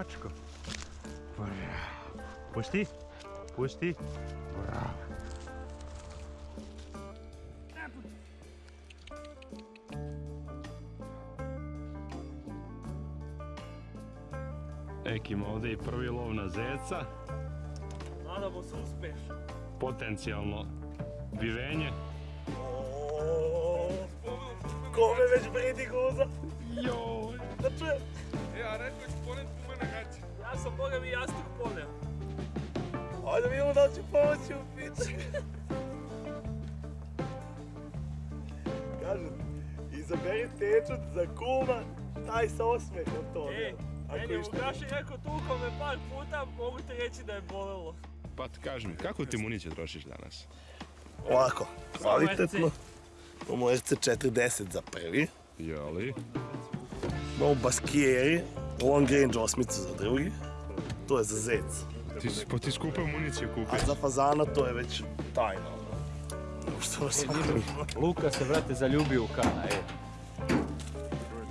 mačko. Bravo. Pusti. Pusti. Bravo. Ekim ovdje i prvi lov na zeca. Nadamo se uspeš. Potencijalno bivenje. Kome već bridi guza? Joj. Da čujem. E, a rekao na gaće. Ja sam boga mi jastuk poneo. Ajde vidimo da li će pomoći u piču. Kažem, izaberi tečut za kuma, taj sa osmehom to. Ej, meni je išta- Vukaši rekao tukao me par puta, mogu ti reći da je bolelo. Pa ti kaži mi, kako ti municije trošiš danas? Ovako, kvalitetno. Imamo RC40 za prvi. Jeli? Imamo Baskieri, Long Range osmicu za drugi. To je za zec. Ti, pa ti skupe municije A kupi. za fazana to je već tajna. ono. Što sam Luka se, brate, zaljubio u kana, e.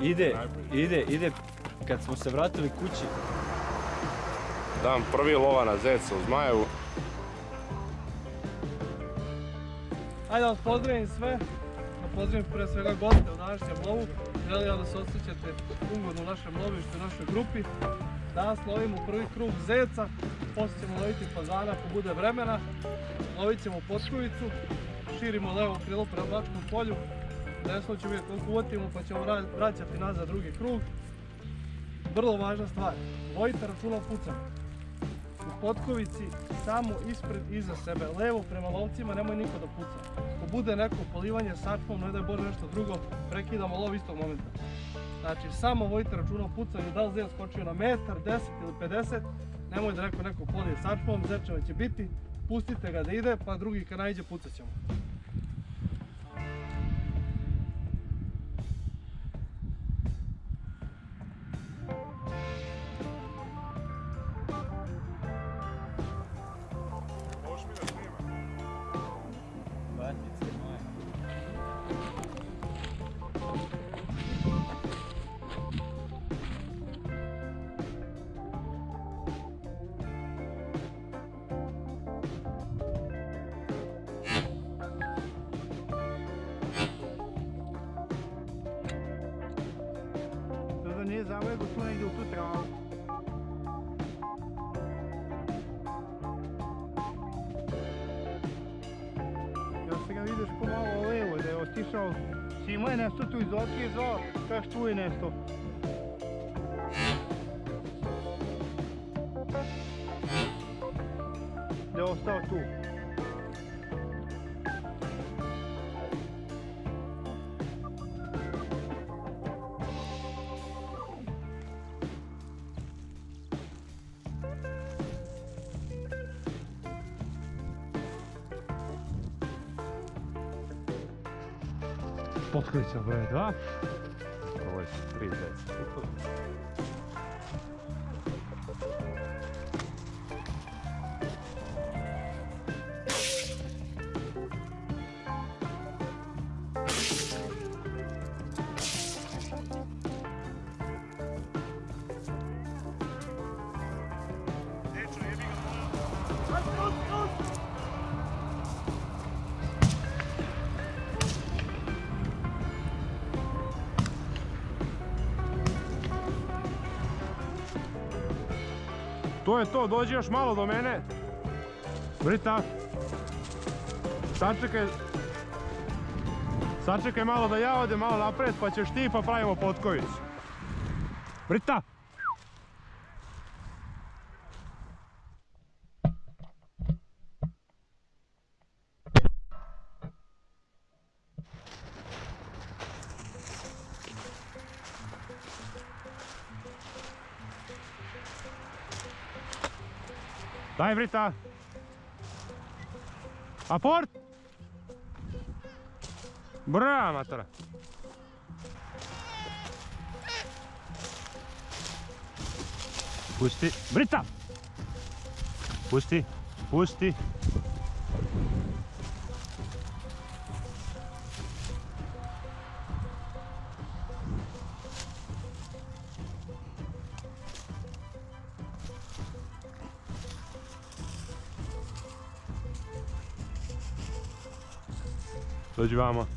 Ide, ide, ide, kad smo se vratili kući, Dan prvi lova na zeca u Zmajevu. Ajde da vas pozdravim sve, da pozdravim prije svega goste u današnjem lovu. Želim da se osjećate ugodno u našem lovištu, u našoj grupi. Danas lovimo prvi krug zeca, poslije ćemo loviti fazana ako bude vremena. Lovit ćemo potkovicu, širimo levo krilo prema Bačkom polju. Desno ćemo vidjeti koliko pa ćemo vra- vraćati nazad drugi krug. Vrlo važna stvar, vojite računa o pucanju. U potkovici samo ispred iza sebe, levo prema lovcima, nemoj niko da puca. Bude neko polivanje sačmom, ne daj Bože nešto drugo, prekidamo lov istog momenta. Znači, samo vojite računa o pucanju, da li zec skočio na metar, 10 ili 50, nemoj da neko neko polije sačmom, zečeva će biti, pustite ga da ide, pa drugi kad najde pucat ćemo. Nije zavojego tu negdje u tu travu. Ja se ga vidiš ko malo levo, da je otišao. Simo je nešto tu iz zvao, kaš tu je nešto. Potkrića broje 2. Ovo je 3.10. To je to, dođi još malo do mene. Brita. Sačekaj. Sačekaj malo da ja odem malo napred pa ćeš ti pa pravimo potkovicu. Brita. Daj Brita. Aport. Brava matora. Pusti, Brita. pusti, pusti. Dođi vamo.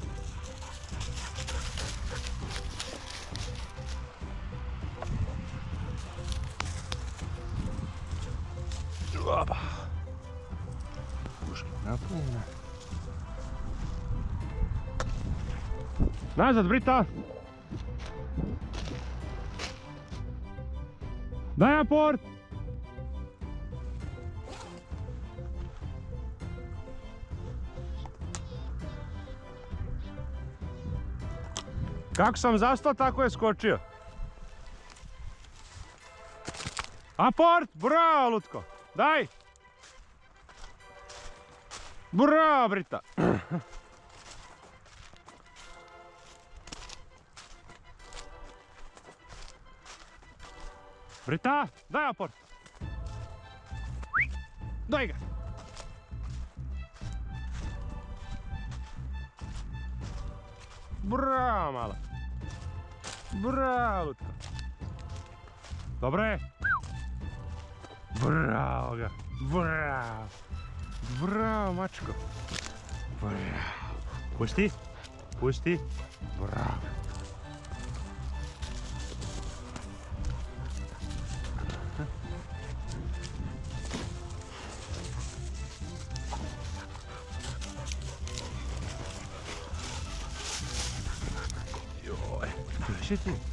Opa. Puška napunjena. Nazad, Brita! Daj aport! Kako sam zastao, tako je skočio. Aport! Bravo, Lutko! Daj! Bravo, Brita! Brita, daj aport! Daj ga! Bravo, mala! Bravo, Lutko! Dobro! Bravo ga! Bravo! Bravo, mačko! Bravo! Pusti! Pusti! Bravo! Drži ti.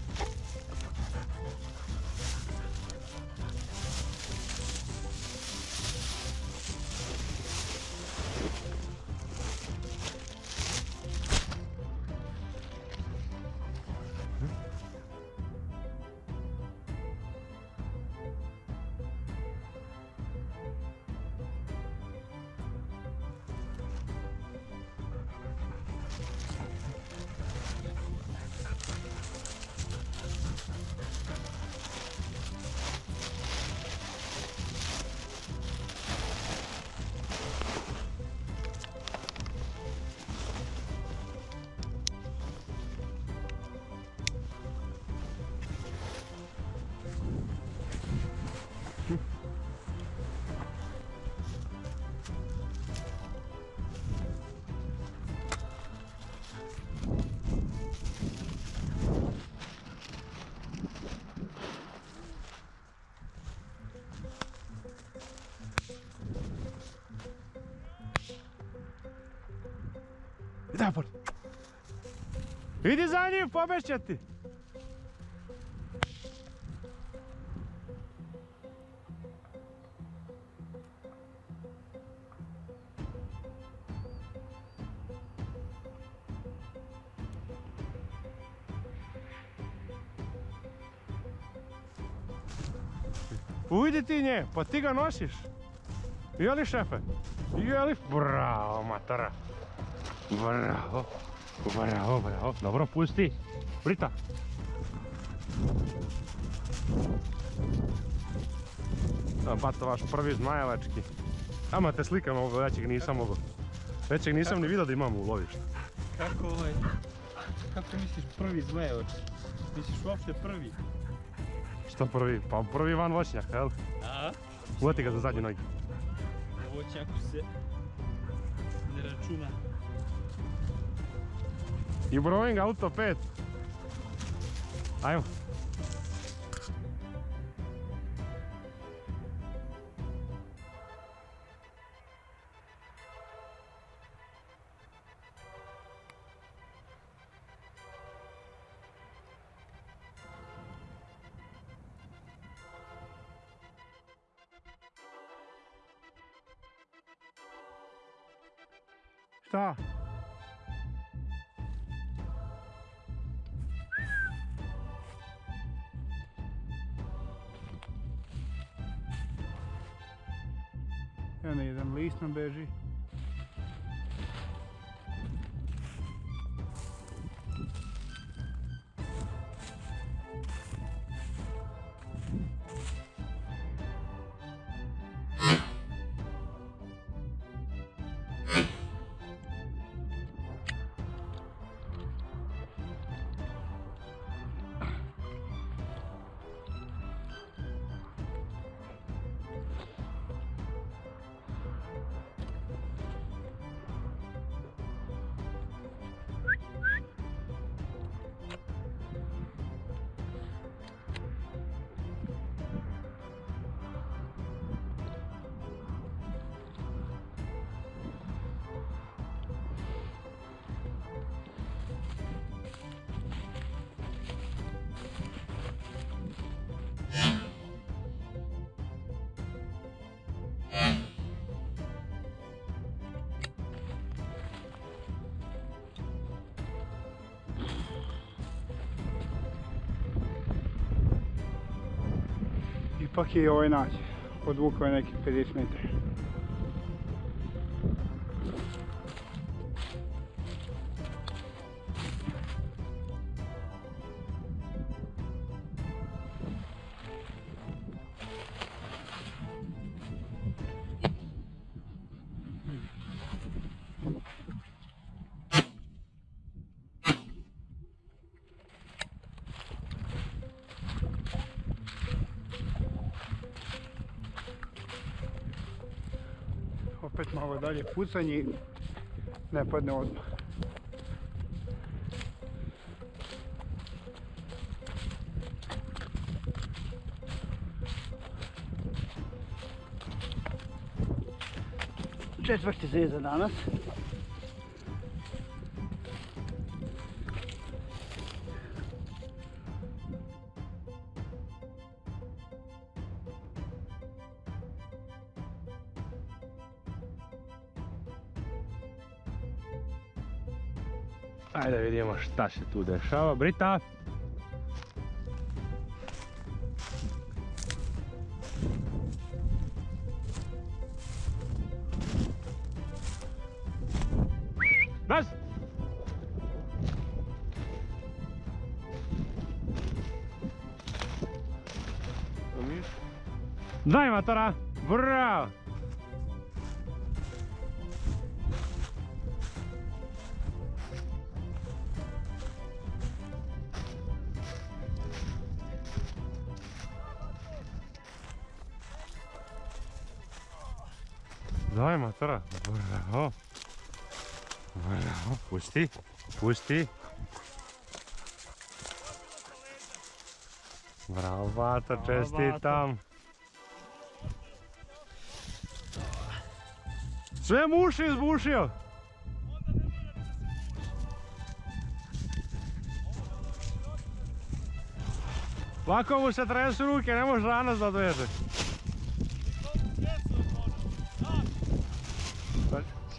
Idi za njim, pobešće ti. Ujdi ti nje, pa ti ga nosiš. Jeli šefe? Jeli? Bravo, matora. Bravo. Bravo, bravo. Dobro, pusti. Brita. Pa to vaš prvi zmajevački. Ama te slikam ovo, većeg nisam mogu. Većeg nisam ni vidio da imam u lovištu. Kako ovaj... Kako misliš prvi zmajevač? Misliš uopšte prvi? Što prvi? Pa prvi van voćnjak, jel? A? Uvati ga za zadnje noge. Čako se ne računa. I brojim auto 5. Ajmo. Ne, jedan list nam beži. Ipak je i ovaj nađe. Odvukao je nekih 50 metara. Malo dalje pucanje ne padne odmah. Četvrti zez za danas. Ajde vidimo šta se tu dešava. Brita! Nas! Daj matora! Bravo! Daj matora! Bravo! Bravo! Pusti! Pusti! Bravo, Bato, čestitam! Sve muši izbušio! Lako mu se tresu ruke, ne može danas da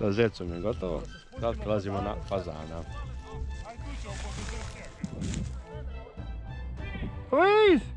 Sa zecom je gotovo. Sad prelazimo na fazana. Luis!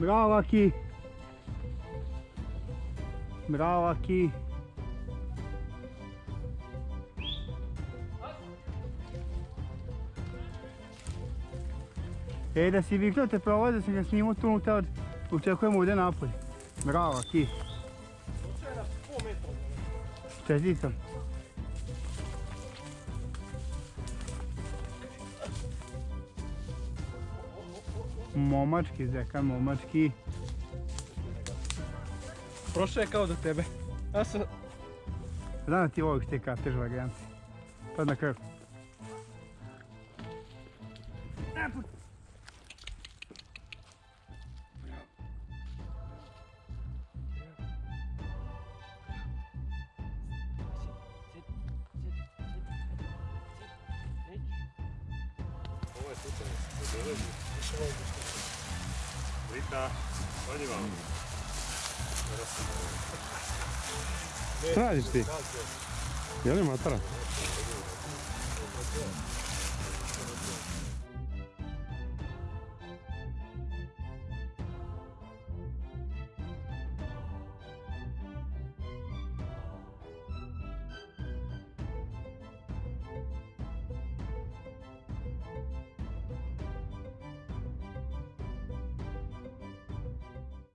Bravo aqui. Bravo aqui. E da si viknuo te da sam ga snimao tu unutra, očekujemo ovdje napolje. Bravo, aqui. Čestitam. Momački, zekan, momački. Prošao je kao do tebe. Ja sam... Znam da ti voliš te katež varijante. Pa na krv. Radiš ti? Je li matara?